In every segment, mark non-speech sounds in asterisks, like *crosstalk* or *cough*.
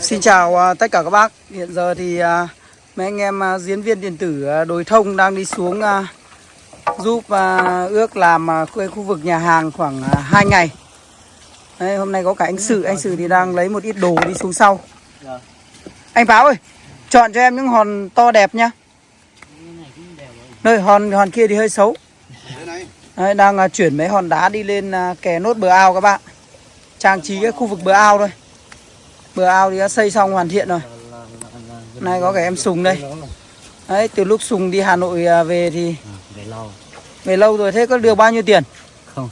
Xin chào à, tất cả các bác. Hiện giờ thì à, mấy anh em à, diễn viên điện tử đối thông đang đi xuống giúp ước làm khu vực nhà hàng khoảng 2 ngày. Đấy, hôm nay có cả anh Sự, anh Sự thì đang lấy một ít đồ đi xuống sau. Anh Báo ơi, chọn cho em những hòn to đẹp nhá. Nơi hòn hòn kia thì hơi xấu. Đấy, đang chuyển mấy hòn đá đi lên kè nốt bờ ao các bạn. Trang trí cái khu vực bờ ao thôi. Bờ ao thì đã xây xong hoàn thiện rồi. Nay có cả em Sùng đây. Đấy, từ lúc Sùng đi Hà Nội à, về thì về lâu về lâu rồi thế có được bao nhiêu tiền? không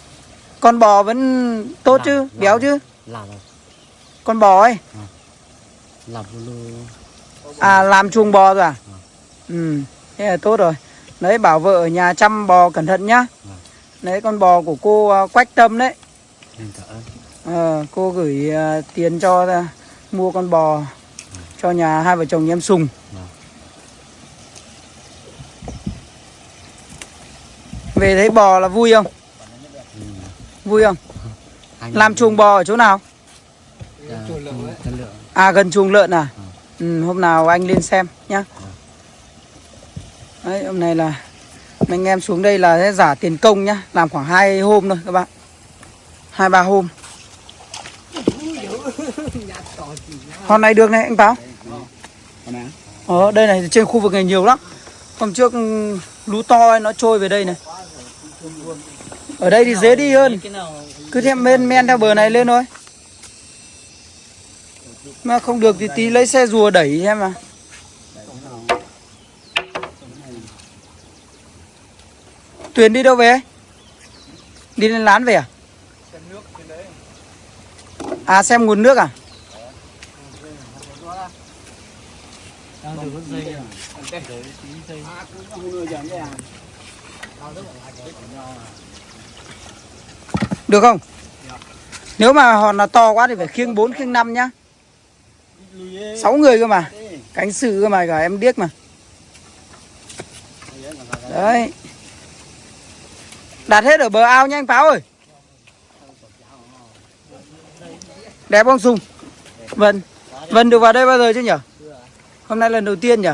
Con bò vẫn tốt chứ, Làm- béo làm. chứ. làm rồi Con bò ấy. làm luôn À làm chuồng bò rồi à? Ừ, thế là tốt rồi. Đấy bảo vợ ở nhà chăm bò cẩn thận nhá. Vâng. Đấy con bò của cô à, Quách Tâm đấy. Ờ, cô gửi à, tiền cho mua con bò cho nhà hai vợ chồng em Sùng. Về thấy bò là vui không? Vui không? Làm chuồng bò ở chỗ nào? à, gần chuồng lợn à? Ừ, hôm nào anh lên xem nhá. Đấy, hôm nay là anh em xuống đây là giả tiền công nhá, làm khoảng hai hôm thôi các bạn. 2 3 hôm. Hôm nay được này anh Báo. Ờ, đây này trên khu vực này nhiều lắm. Hôm trước ừ, lú to ấy, nó trôi về đây này. Ở đây thì dễ đi hơn. Cứ theo men men theo bờ này lên thôi. Mà không được thì tí lấy xe rùa đẩy em mà. Tuyền đi đâu về? Đi lên lán về à? À xem nguồn nước à? Đang được dây à đấy tí dây Được không? Nếu mà hòn là to quá thì phải khiêng 4 khiêng 5 nhá. 6 người cơ mà. Cánh sự cơ mà, cả em điếc mà. Đấy. Đặt hết ở bờ ao nha anh Pháo ơi. Đẹp không, Sùng? Vân. Vân được vào đây bao giờ chứ nhỉ? Hôm nay lần đầu tiên nhỉ?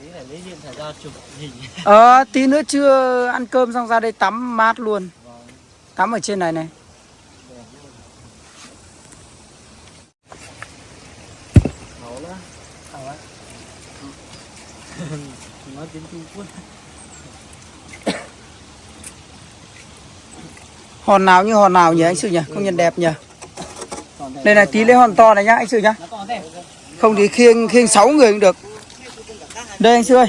tí phải lấy điện thoại ra chụp hình Ờ, tí nữa chưa ăn cơm xong ra đây tắm mát luôn. Tắm ở trên này này. nói tiếng Trung Quốc Hòn nào như hòn nào nhỉ anh Sự nhỉ? Công nhận đẹp nhỉ? Đây này tí lấy hòn to này nhá anh Sự nhá. Không thì khiêng khiêng 6 người cũng được. Đây, anh Sư ơi.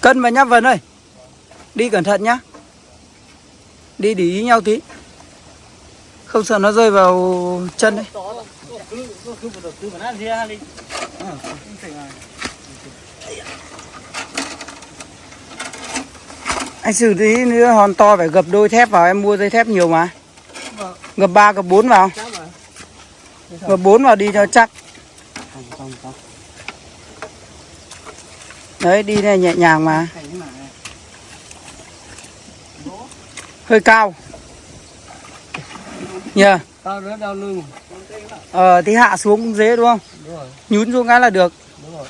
Cân và nhá Vân ơi. Đi cẩn thận nhá. Đi để ý nhau tí. Không sợ nó rơi vào chân đấy cứ cứ cứ vừa cứ vừa nát ra đi Anh xử tí nữa hòn to phải gập đôi thép vào em mua dây thép nhiều mà. Gập 3 gập 4 vào. Gập 4 vào đi cho chắc. Đấy đi này nhẹ nhàng mà. Hơi cao. Nhờ. Tao rất đau lưng Ờ thì hạ xuống cũng dễ đúng không? đúng rồi Nhún xuống cái là được. đúng rồi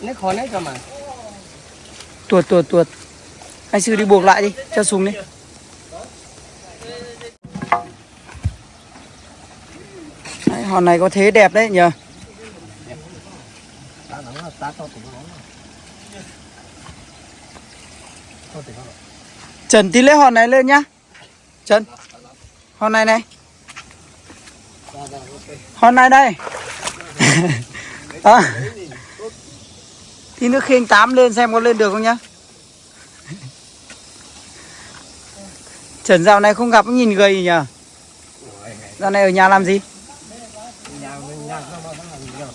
lấy khó lấy cho mà Tuột tuột tuột. Anh sư đi buộc lại đi, cho xuống đi. Đấy, hòn này có thế đẹp đấy nhờ. ta nói là ta to tỉnh nó to tỉnh nó Trần tí lấy hòn này lên nhá. Trần. Hòn này này. Hòn này đây. *laughs* à. Tí nước khiêng tám lên xem có lên được không nhá. Trần, dạo này không gặp, nhìn gầy nhờ. Dạo này ở nhà làm gì? nhà mình nhà nó nó làm gì đâu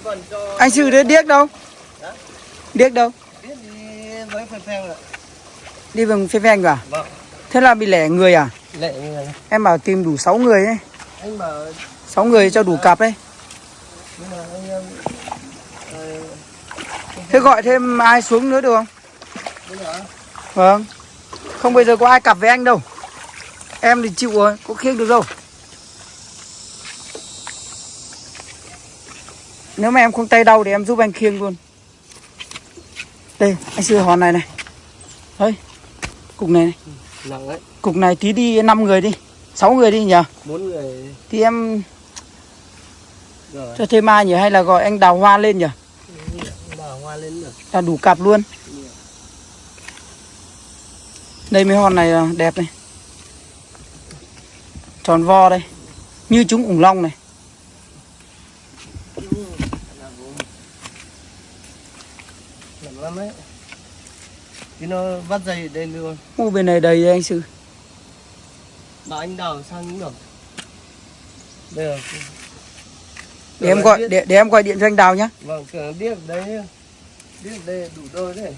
còn cho Anh Sư đấy điếc đâu? Hả? Điếc đâu? đi với phèn phèn rồi Đi bằng phê phanh à? vâng Thế là bị lẻ người à? như này Em bảo tìm đủ 6 người ấy. anh bảo 6 người cho đủ cặp ấy. nhưng mà anh em ờ, Thế gọi thêm ai xuống nữa được không? Vâng. Không bây giờ có ai cặp với anh đâu. Em thì chịu rồi, có khiêng được đâu. Nếu mà em không tay đau thì em giúp anh khiêng luôn. Đây, anh sư hòn này này. Đấy. Cục này này. nặng đấy Cục này tí đi 5 người đi. 6 người đi nhờ. bốn người Thì em rồi cho thêm ai nhỉ hay là gọi anh đào hoa lên nhỉ? đào hoa lên được Là đủ cặp luôn. Đây mấy hòn này đẹp này. Tròn vo đây. Như chúng ủng long này. nặng lắm đấy thì nó vắt dây đây luôn Ô bên này đầy đây anh sư. bảo anh đào sang những được bây giờ Để em gọi để, để em gọi điện cho anh Đào nhá. vâng tưởng biết đấy biết đây đủ đôi đấy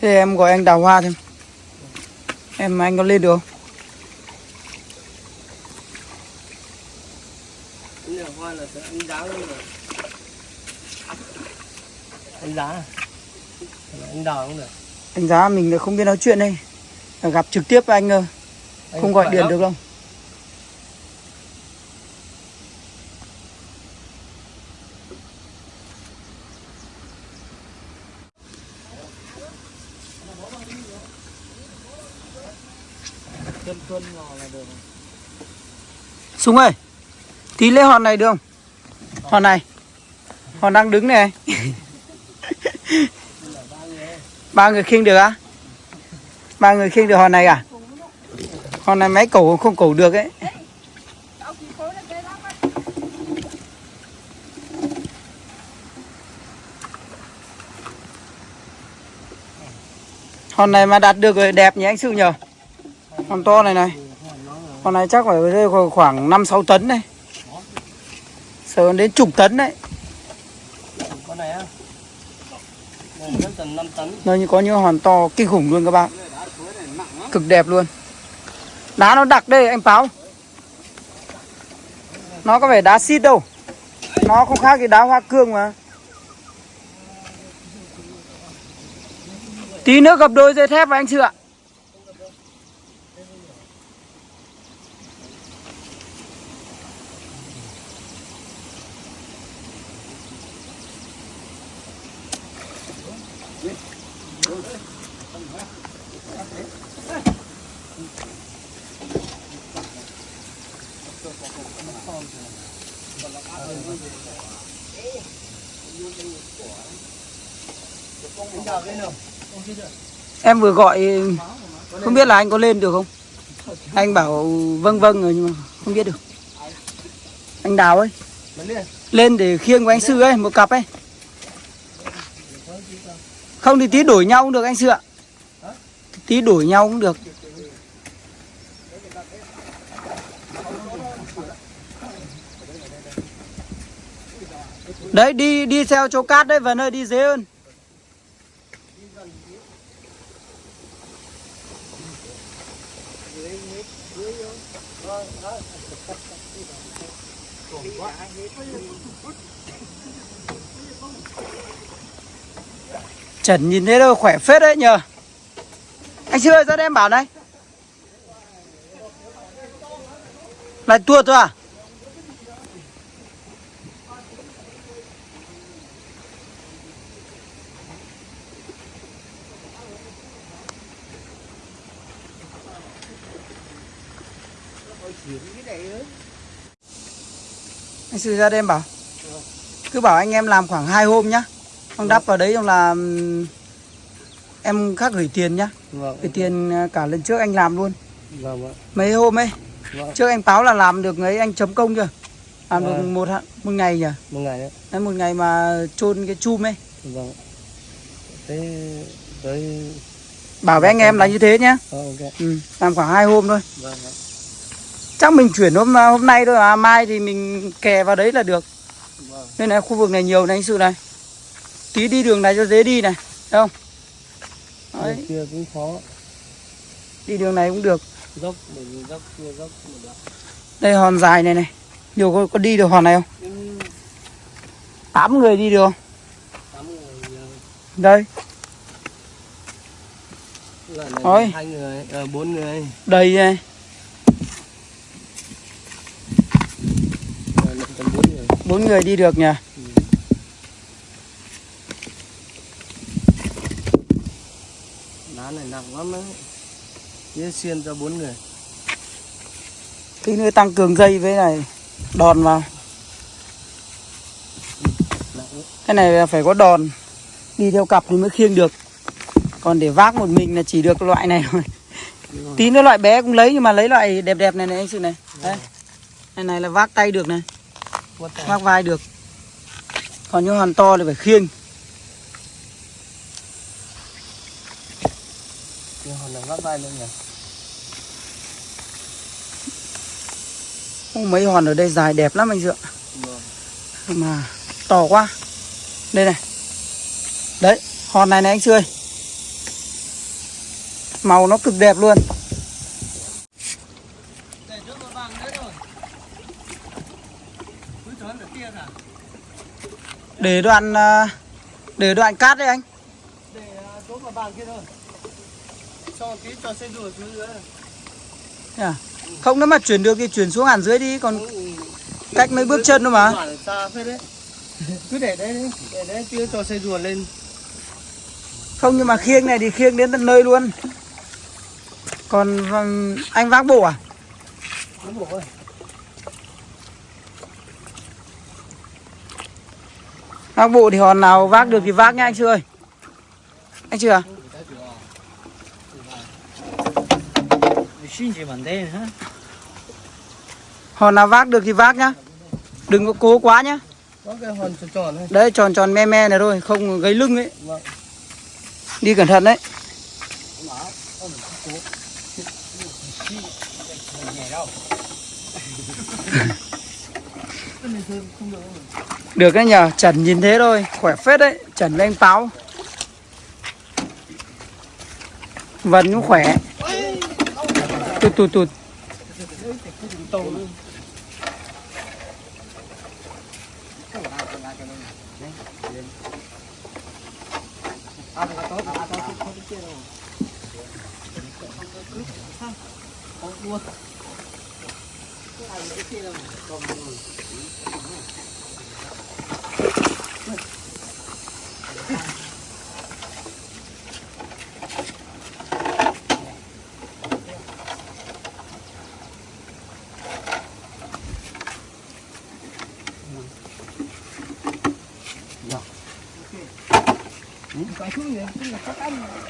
Thế em gọi anh Đào Hoa thêm. Em anh có lên được không? cái này hoa là anh giá luôn rồi anh giá à? Anh đào cũng được Anh giá mình là không biết nói chuyện đây. Gặp trực tiếp anh Không gọi điện lắm. được được Súng ơi. Tí lấy hòn này được không? Hòn này. Hòn đang đứng này. *laughs* ba người khiêng được á? Ba người khiêng được hòn này à? Hòn này máy cổ không cổ được ấy. Hòn này mà đạt được rồi, đẹp nhỉ anh Sư nhờ. Hòn to này này. hòn này chắc phải rơi khoảng- năm sáu tấn này Sợ đến chục tấn đấy con này á này vẫn tầm 5 tấn Nó như có những hòn to kinh khủng luôn các bạn. Cực đẹp luôn. Đá nó đặc đây, anh Báo Nó có vẻ đá xít đâu. Nó không khác gì đá hoa cương mà. Tí nữa gặp đôi dây thép và anh Sư ạ. Em vừa gọi, Không biết là anh có lên được không? Anh bảo vâng vâng rồi nhưng mà không biết được. Anh Đào ấy. Lên để khiêng của anh Sư ấy, Một cặp ấy. Không thì tí đổi nhau cũng được anh Sư ạ. Tí đổi nhau cũng được. Đấy, đi đi theo chỗ cát đấy và nơi đi dễ hơn. Trần nhìn thấy đâu, khỏe phết đấy nhờ. Anh Sư ơi ra đây em bảo này. Lại tua thôi à? Anh Sư ra đây em bảo. Cứ bảo anh em làm khoảng 2 hôm nhá. Xong đắp vào đấy xong là Em khác gửi tiền nhá. Vâng Gửi tiền à, cả lần trước anh làm luôn. Vâng vâng Mấy hôm ấy vâng Trước anh báo là làm được ấy anh chấm công chưa? Làm được Vâng. một, hạ- một ngày nhỉ? Một ngày đấy Đấy, một ngày mà chôn cái chum ấy. Vâng thế tới Bảo với anh em là như thế nhá. Ờ, ok. Ừ, Làm khoảng 2 hôm thôi. Vâng Chắc mình chuyển hôm hôm nay thôi à Mai thì mình kè vào đấy là được. Vâng. Đây này khu vực này nhiều này anh sự này Tí đi đường này cho dễ đi này không? Đường Đấy, kia cũng khó. Đi đường này cũng được. Dốc vì dốc kia dốc Đây hòn dài này này. Nhiều có, có đi được hòn này không? Nhưng 8 người đi được không? Tám người ờ, Đây. Lần này Ôi. hai người ờ, bốn người. Đầy này bốn người đi được nhỉ đá này nặng lắm đấy. Chia xiên cho bốn người. Tí nữa tăng cường dây với này Đòn vào. Cái này là phải có đòn. Đi theo cặp thì mới khiêng được. Còn để vác một mình là chỉ được loại này thôi. Tí nữa loại bé cũng lấy nhưng mà lấy loại đẹp đẹp này này anh sự này. Đấy. Này này là vác tay được này. Vác vai được. Còn những hòn to thì phải khiêng Nhưng hòn này vắt vai lên nhỉ? Mấy hòn ở đây dài đẹp lắm anh Dượng vâng. Mà to quá. Đây này. Đấy hòn này này anh Sươi Màu nó cực đẹp luôn. Để nữa kia đoạn à, Để đoạn cát đấy anh. Để uh, trốn vào vàng kia thôi cho tí cho xe rùa xuống dưới. À? Không nếu mà chuyển được thì chuyển xuống hẳn dưới đi Còn Ừ. cách mấy bước chân thôi mà. Cứ để đấy đi để đấy chưa cho xe rùa lên. Không nhưng mà khiêng này thì khiêng đến tận nơi luôn. Còn anh vác bộ à? nó bổ ơi. Vác bộ thì hòn nào vác được thì vác nha anh chưa ơi. Anh chưa xin chỉ bản đây hả? Hòn nào vác được thì vác nhá. Đừng có cố quá nhá. Tròn tròn Đấy. Tròn tròn me me này thôi Không gây lưng ấy. Vâng. Đi cẩn thận đấy. Được đấy nhờ Trần nhìn thế thôi Khỏe phết đấy Trần với anh Páo. Vân cũng khỏe Tụt tụt tụt.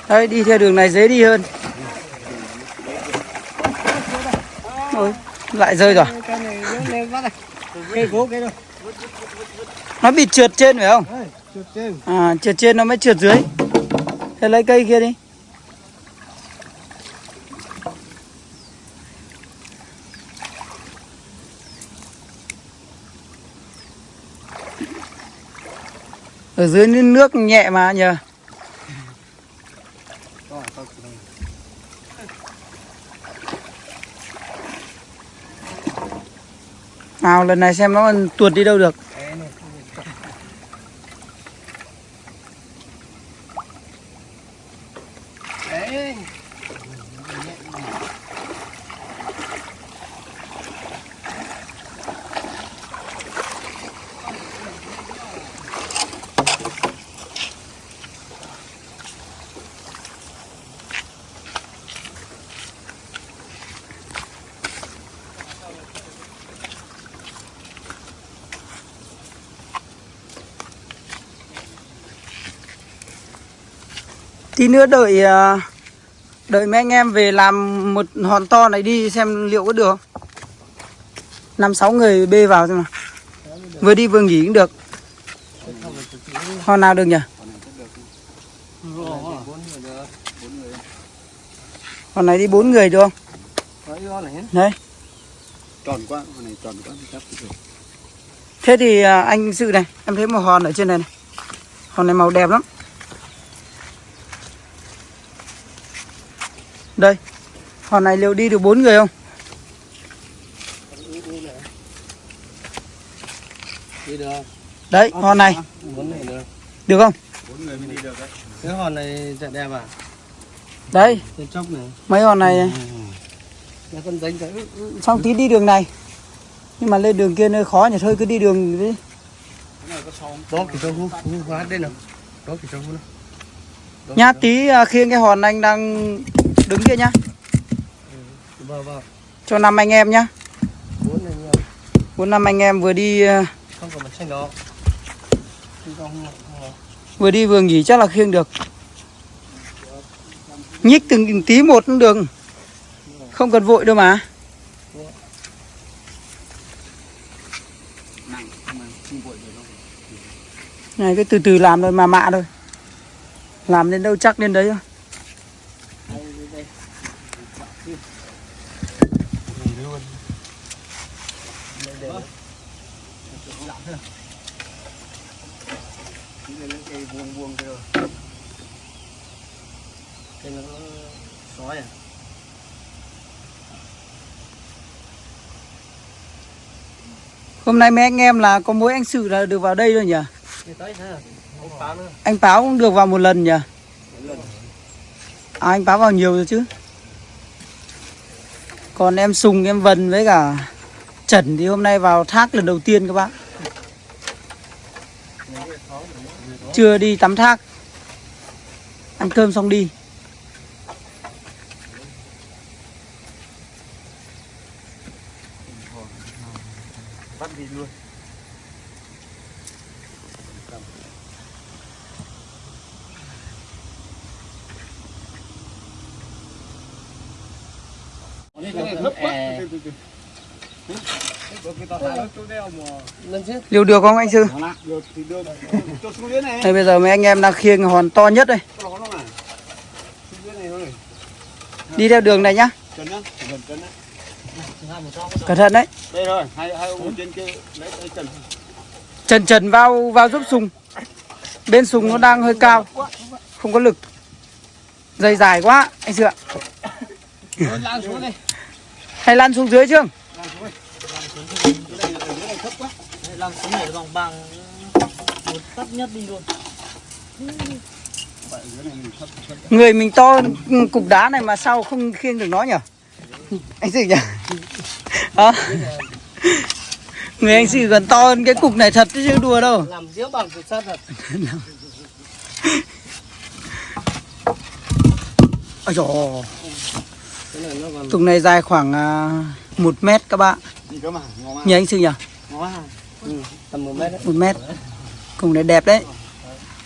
Đấy đi theo đường này dễ đi hơn. Ôi, lại rơi rồi. Nó bị trượt trên phải không? À, trượt trên nó mới trượt dưới. Thế lấy cây kia đi. Ở dưới nước nhẹ mà nhờ Rồi, tao chỉ đây. Nào lần này xem nó còn tuột đi đâu được. Tí nữa đợi à, Đợi mấy anh em về làm một hòn to này đi xem liệu có được không? Năm sáu người bê vào thôi mà. Vừa đi vừa nghỉ cũng được. Hòn nào được nhỉ? Hòn này đi bốn người được không? Đấy, tròn quá hòn này tròn quá chắc được Thế thì à, anh Sự này, em thấy một hòn ở trên này này. Hòn này màu đẹp lắm. Đây. Hòn này liệu đi được bốn người không? đi được Đấy, hòn này. bốn này được. Được không? cái hòn này chạy đẹp à? Đấy, trên chốc này. Mấy hòn này con đánh cái Xong tí đi đường này. Nhưng mà lên đường kia nơi khó nhỉ, thôi cứ đi đường đi. đó cái trong khu khu hóa đây nào. Đó cái trong khu nào Nhá, tí à, khiêng cái hòn anh đang đứng kia nhá. vào Cho năm anh em nhá. bốn năm anh em vừa đi có- vừa đi vừa nghỉ chắc là khiêng được. Nhích từng tí một cũng được. Không cần vội đâu mà. Này cứ từ từ làm thôi mà mạ thôi. Làm đến đâu chắc đến đấy thôi. Cái nó sói à Hôm nay mấy anh em là có mỗi anh Sự là được vào đây thôi nhỉ? Anh Báo cũng được vào một lần nhỉ? À, anh Báo vào nhiều rồi chứ. Còn em Sùng, em Vân với cả Trần thì hôm nay vào thác lần đầu tiên các bạn. Chưa đi tắm thác. Ăn cơm xong đi. bắt đi luôn lên chứ Liều được không anh Sư? Đây bây giờ mấy anh em đang khiêng hòn to nhất đây. Đi theo đường này nhá. Cẩn thận đấy. Đây rồi hai hai ông trên kia lấy lấy trần Trần Trần vào vào giúp Sùng. Bên Sùng nó đang hơi cao. Không có lực. Dây dài quá anh đi Hay lăn xuống dưới chưa? làm xuống nhảy bằng bằng một nhất đi luôn Người mình to cục đá này mà sao không khiêng được nó nhỉ? Anh Sự nhỉ? Đó. Người anh Sự còn to hơn cái cục này thật chứ đùa đâu. làm diễu bằng thực sát thật *laughs* Ôi dồi này Cục này dài khoảng à, một mét các bạn. Nhỉ anh Sự nhỉ? ừ, tầm một mét đấy một mét Cục này đẹp đấy.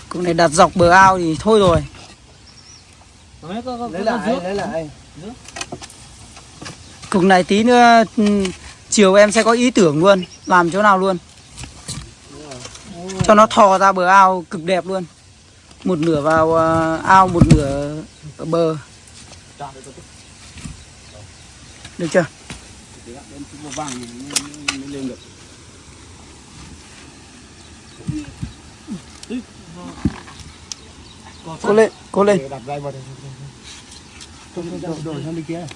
Cục này đặt dọc bờ ao thì thôi rồi. Đấy, có, lấy có con lại rước. lấy lại Cục này tí nữa ừ, chiều em sẽ có ý tưởng luôn. Làm chỗ nào luôn. Cho nó thò ra bờ ao cực đẹp luôn. Một nửa vào ờ, ao, một nửa ở bờ. Được chưa? lên Cố lên, cố lên. Đặt dây vào đây đổi sang bên kia Đổi dây vào cho đây Chân á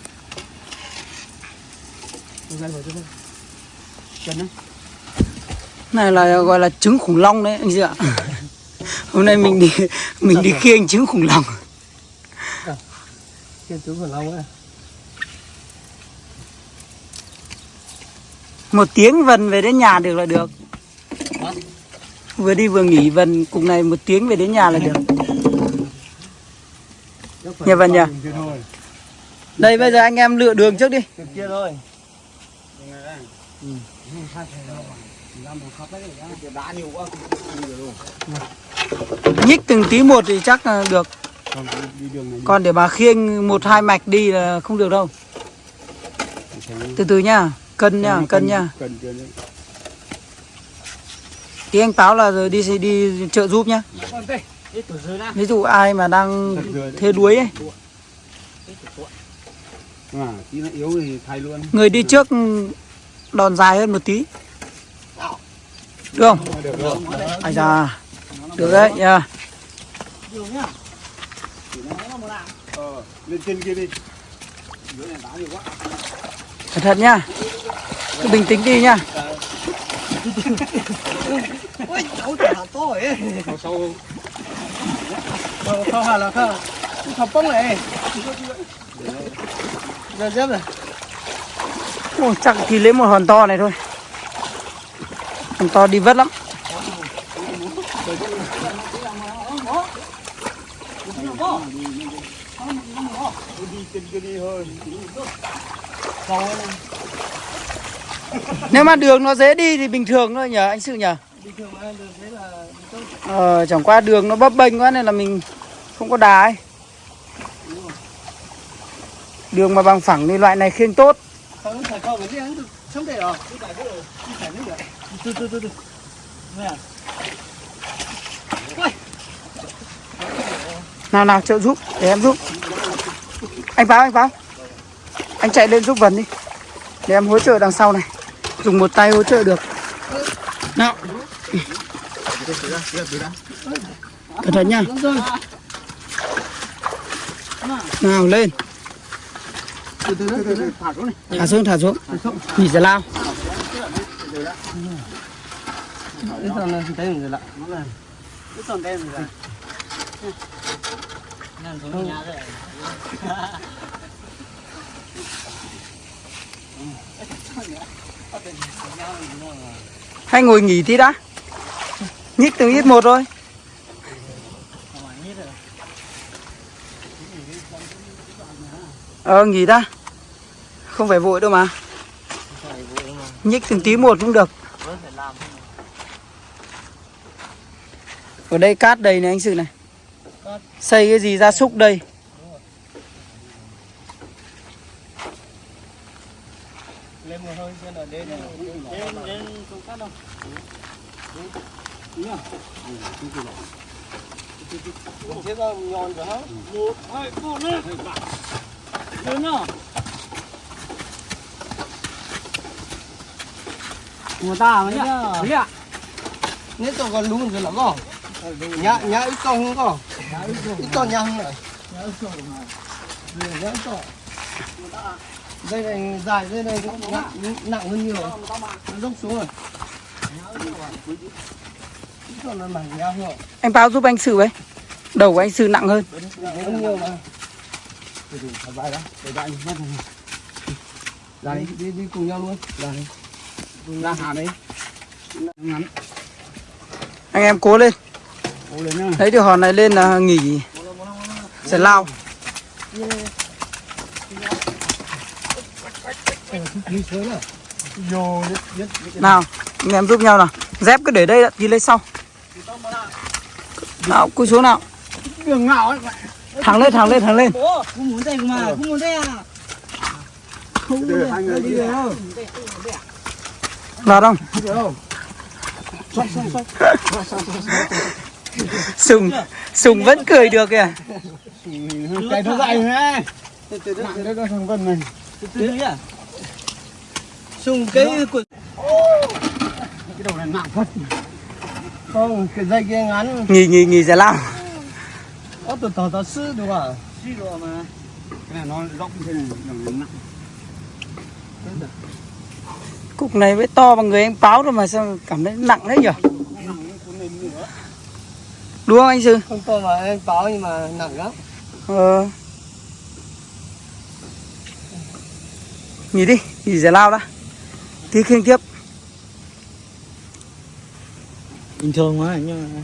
này là gọi là trứng khủng long đấy anh chị ạ. *laughs* Hôm nay mình đi mình đi khiêng trứng khủng long. Trên túi của long ấy. Một tiếng vần về đến nhà được là được. Vừa đi vừa nghỉ vần cùng này một tiếng về đến nhà là được. Nhà? Kia thôi. Đây bây giờ anh em lựa đường trước đi. Kia thôi quá nhích từng tí một thì chắc là được. Còn để mà khiêng một hai mạch đi là không được đâu. Từ từ nhá cân nhá cân đấy. Tí anh báo là rồi đi đi chợ giúp nhá. Ví dụ ai mà đang thế đuối ấy. À, người đi trước đòn dài hơn một tí Được không? Ai da. Được đấy nha. Cẩn thận nhá. Cứ bình tĩnh đi nhá. Ôi, cháu trả to ấy. Nó sâu không? Ờ, không là không. thập bông này. Giờ dép này. Ôi, chắc thì lấy một hòn to này thôi. Hòn to đi vất lắm. Nếu mà đường nó dễ đi thì bình thường thôi nhờ anh Sự nhờ. Ờ, chẳng qua đường nó bấp bênh quá nên là mình không có đá ấy. Đường mà bằng phẳng thì loại này khiêng tốt. Không phải không cái gì ăn được. Không thể rồi. Đi phải được. Đi phải được. Từ từ từ từ. Nè. Nào nào trợ giúp để em giúp. Anh báo anh báo. Anh chạy lên giúp Vân đi. Để em hỗ trợ đằng sau này. Dùng một tay hỗ trợ được. Nào. Cẩn thận nha. Nào lên. Từ từ từ từ. Thả xuống này. Thả xuống thả xuống. Nghỉ giải lao. Cái này thấy mình rồi. Cái đen rồi. Xuống nhà rồi. Hay ngồi nghỉ tí đã. Nhích từng ít một thôi. Ờ nghỉ đã. Không phải vội đâu mà. Nhích từng tí một cũng được. Ở đây cát đầy này anh Sự này. Xây cái gì gia súc đây. Lên một hơi trên ở đây này. Đến đến không cắt đâu. Thế ra nhòn rồi hả? Một, hai, một lên. lớn nào. Người ta mà nhá. Đấy ạ. Nếu tôi còn đúng rồi rồi. Nhá nhá ít con không có. Ít con nhá không này. Nhá ít con. Đây này dài đây này cũng nặng nặng hơn nhiều. Nó dốc xuống rồi. Là. Anh báo giúp anh Sự với. Đầu của anh Sự nặng hơn. Nhiều mà. Ra đi đi cùng nhau luôn. Đi. Ra hạ đấy. Ngắn. Anh em cố lên. Cố lên nhá. Lấy được hòn này lên là nghỉ. Sẽ lao. Nào, anh em giúp nhau nào. Dép cứ để đây đã, đi lấy sau. Nào, cúi xuống nào. Đường ngạo ấy. Thẳng lên, thẳng lên, thẳng lên. Không muốn đây mà, không muốn đây à. Không? Không? Đi không? Sùng, Sùng vẫn cười được kìa. Cái nó từ từ Nặng đấy nó đi à. Sùng cái của Cái đầu này nặng thật. không cái dây kia ngắn Nghỉ, nghỉ, nghỉ giải lao. có từ tỏ tỏ sư đúng không? Suy rồi mà. Cái này nó rộng thế này. Nó nặng. Cục này với to bằng người anh báo rồi mà sao cảm thấy nặng đấy nhỉ? Đúng không anh Sư? Không to mà em báo nhưng mà nặng lắm. Ờ. Nghỉ đi, nghỉ giải lao đã. Tí khiêng tiếp. Bình thường mà nhưng mà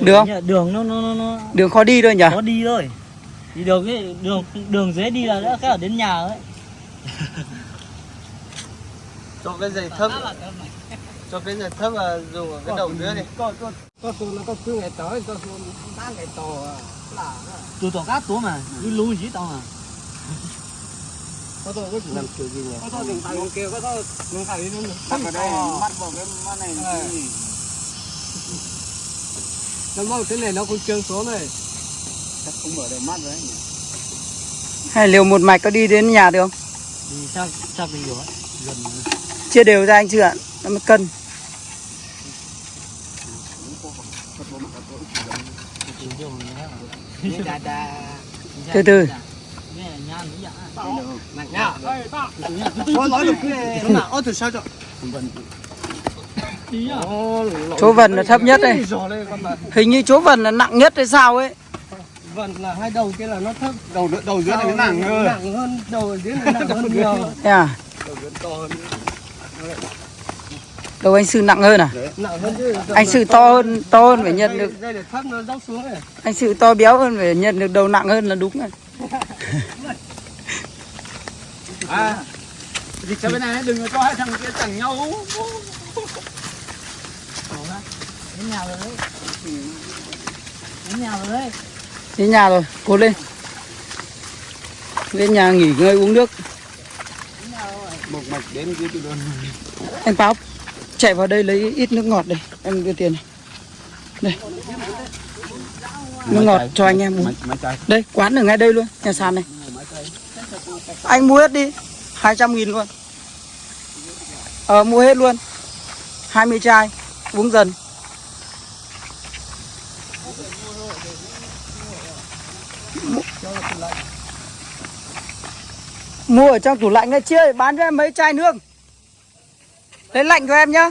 Được không? Đường nó nó nó nó Đường khó đi thôi nhỉ? có đi thôi. Đi đường cái đường đường dễ đi là đã cái ở đến nhà ấy. *laughs* Cho cái giày thấp cho cái giày thấp là dùng ở cái đầu dưới này. Có có có tôi nó có cứ ngày tới có tôi ba ngày to à. Là Tụi tỏ cát túa mà, cứ lú gì tao mà. có tôi có làm kiểu gì nhỉ? Có tôi đừng phải kêu có tôi đừng phải đi nữa. Đặt vào đây, mắt vào cái mắt này. Nó mong cái này nó cũng trơn xuống này. Chắc không mở được mắt rồi đấy nhỉ. Hay liều một mạch có đi đến nhà được không? Đi chắc chắc đi rồi chia đều ra anh chưa ạ. Nó mới cân. Từ từ. Chỗ vần là thấp nhất đây. Hình như chỗ vần là nặng nhất hay sao ấy? Vần là hai đầu kia là nó thấp. Đầu đầu dưới này nặng hơn. Nặng à? hơn đầu dưới này nặng hơn nhiều yeah. đầu đầu anh sư nặng hơn à? Nặng hơn chứ anh sư to hơn. to hơn phải nhận được. Đây để thấp nó dốc xuống này anh sư to béo hơn phải nhận được đầu nặng hơn là đúng rồi. *laughs* À Dịch sang bên này đừng có cho hai thằng kia chẳng nhau. Đến nhà rồi đấy. Đến nhà rồi đấy. đến nhà rồi cố lên. Lên nhà nghỉ ngơi uống nước Một mạch đến dưới từ đơn anh báo chạy vào đây lấy ít nước ngọt đây em đưa tiền này. Đây. Nước ngọt cho anh em uống. Đây quán ở ngay đây luôn nhà sàn này. Anh mua hết đi 200 nghìn luôn. Ờ mua hết luôn. 20 chai uống dần mua ở trong tủ lạnh đây chia bán cho em mấy chai nước. Lấy lạnh cho em nhá.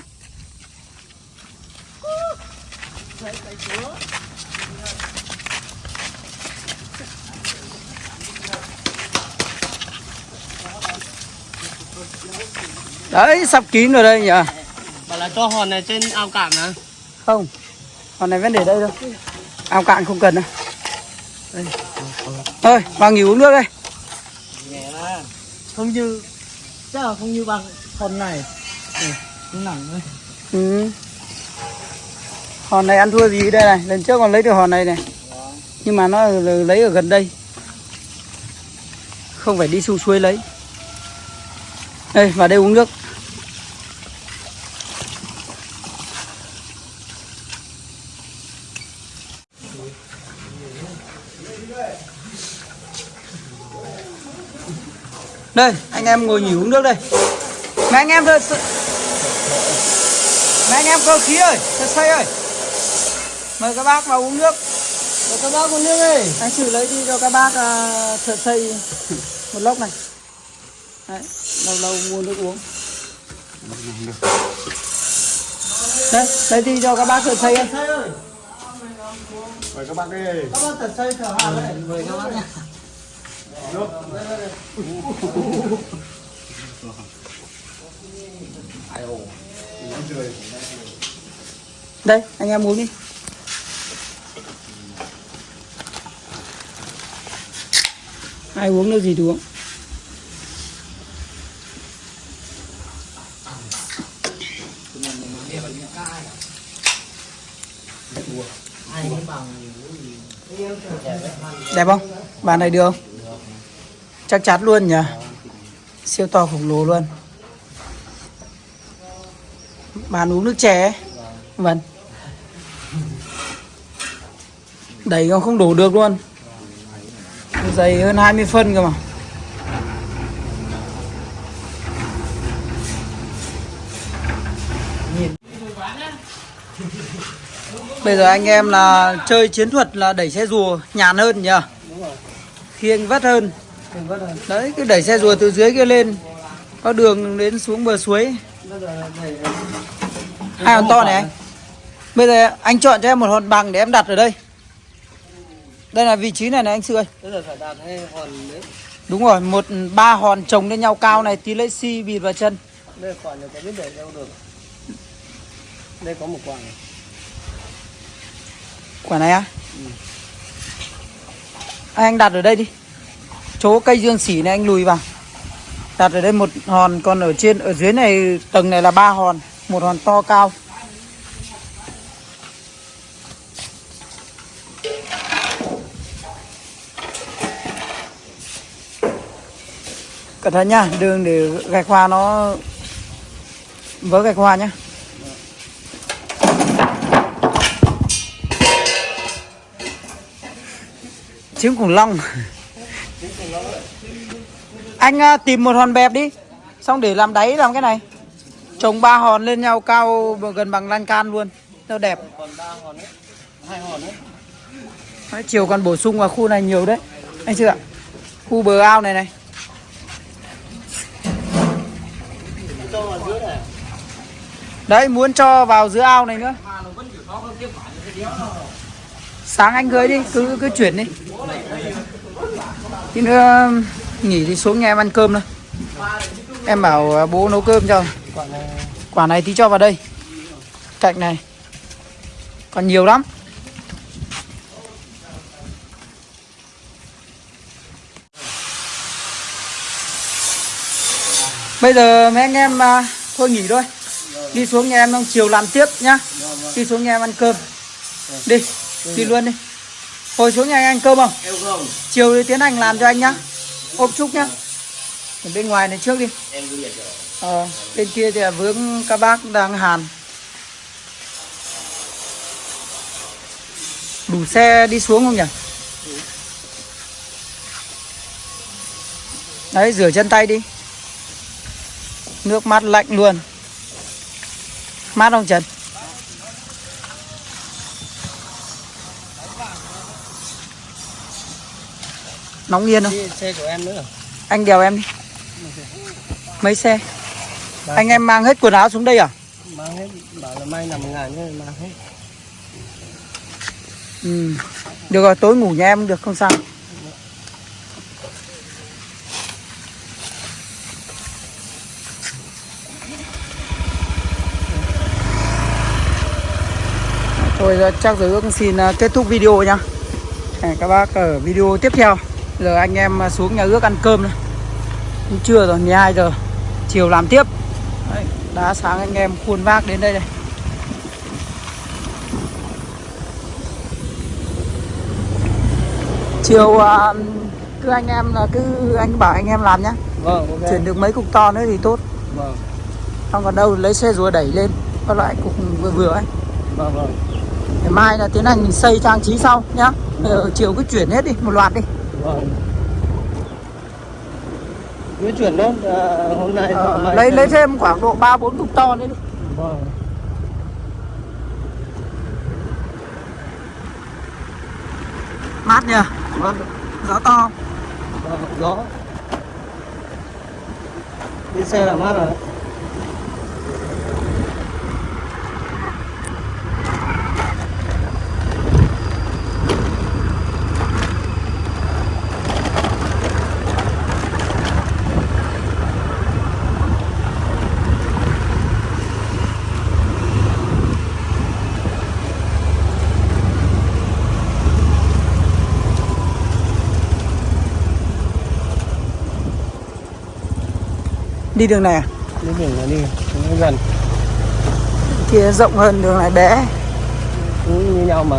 Đấy sắp kín rồi đây nhỉ? Bảo là cho hòn này trên ao cạn hả? không còn này vẫn để đây thôi. Ao cạn không cần đâu. Đây. thôi vào nghỉ uống nước đây không như chắc là không như bằng phần này. Ừ, nó nặng thôi. ừ. hòn này ăn thua gì đây này lần trước còn lấy được hòn này này nhưng mà nó lấy ở gần đây không phải đi xuống xuôi lấy đây vào đây uống nước đây anh em ngồi nghỉ uống nước đây. Mấy anh em thôi mấy anh em cơ khí ơi thật say ơi. Mời các bác vào uống nước. Mời các bác uống nước ơi anh xử lấy đi cho các bác uh, thợ xây một lốc này. Đấy, lâu lâu mua nước uống. Đây lấy đi cho các bác thợ xây ơi. Mời các bác đi. Các bác thợ xây thợ hàng Mời các bác nha đây, anh em uống đi. Ai uống nước gì thì uống. Đẹp không? Bàn này được không? Chắc chắn luôn nhỉ. Siêu to khổng lồ luôn. Bàn uống nước chè vâng. Đẩy nó không đủ được luôn. Dày hơn 20 phân cơ mà. Bây giờ anh em là chơi chiến thuật là đẩy xe rùa nhàn hơn nhỉ? Khiêng vắt hơn. Đấy, cứ đẩy xe rùa từ dưới kia lên. Có đường đến xuống bờ suối. Hai hòn to này anh. Bây giờ anh chọn cho em một hòn bằng để em đặt ở đây. Đây là vị trí này này anh Sư ơi. Đúng rồi, một ba hòn chồng lên nhau cao này tí lấy xi bịt vào chân. Đây quả này có biết để đâu được Đây có một quả này Quả này á? Anh đặt ở đây đi. Chỗ cây dương xỉ này anh lùi vào. Đặt ở đây một hòn, còn ở trên ở dưới này tầng này là ba hòn, một hòn to cao. Cẩn thận nhá, đường để gạch hoa nó vỡ gạch hoa nhá. Trứng khủng long anh à, tìm một hòn bẹp đi. Xong để làm đáy làm cái này. Trồng ba hòn lên nhau cao gần bằng lan can luôn. Nó đẹp. Còn hòn đấy Hai hòn đấy Đấy, chiều còn bổ sung vào khu này nhiều đấy. Anh chưa ạ? Khu bờ ao này này. Đấy muốn cho vào giữa ao này nữa. Sáng anh gửi đi cứ cứ chuyển đi. Thì nữa nghỉ thì xuống nhà em ăn cơm thôi. Em bảo à, bố nấu cơm cho. Quả này tí cho vào đây. Cạnh này. Còn nhiều lắm. Bây giờ mấy anh em à, thôi nghỉ thôi. Đi xuống nhà em xong chiều làm tiếp nhá. Đi xuống nhà em ăn cơm. Đi đi luôn đi. Hồi xuống nhà anh ăn cơm không. Chiều thì tiến hành làm cho anh nhá ôm chúc nhá. Ở bên ngoài này trước đi. Ờ, bên kia thì là vướng các bác đang hàn. Đủ xe đi xuống không nhỉ? Đấy rửa chân tay đi. Nước mát lạnh luôn. Mát không Trần nóng yên không? Xe của em nữa. Anh đèo em đi. Mấy xe? Anh em mang hết quần áo xuống đây à? Mang hết bảo là may nằm ngàn thôi mang hết. Ừ. được rồi tối ngủ nhà em được không sao. Thôi giờ chắc rồi cũng xin à, kết thúc video nhá. Hẹn các bác ở video tiếp theo Giờ anh em à, xuống nhà ước ăn cơm thôi. Cũng trưa rồi 12 giờ. Chiều làm tiếp. Đấy, Đá sáng anh em khuôn vác đến đây đây Chiều à, cứ anh em là cứ anh bảo anh em làm nhá. Vâng ok. Chuyển được mấy cục to nữa thì tốt. Vâng. Không còn đâu lấy xe rùa đẩy lên. Có loại cục vừa vừa ấy. Vâng vâng. Mai là tiến hành mình xây trang trí sau nhá. Bây giờ chiều cứ chuyển hết đi, một loạt đi vâng cứ chuyển nốt à, hôm nay mai lấy lấy thêm khoảng độ 3 4 cục to nữa đi. vâng Mát nhỉ? vâng Gió to. vâng gió đi xe là mát rồi Đi đường này à? đi đường này đi nó gần Kia rộng hơn đường này bé. cũng như nhau mà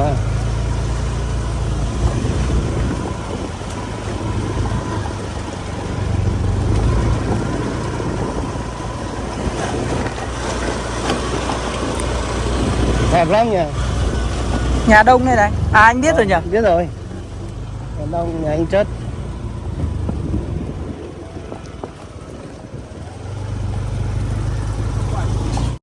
đẹp lắm nhỉ Nhà đông này này. À anh biết rồi nhỉ? biết rồi nhà đông nhà anh chất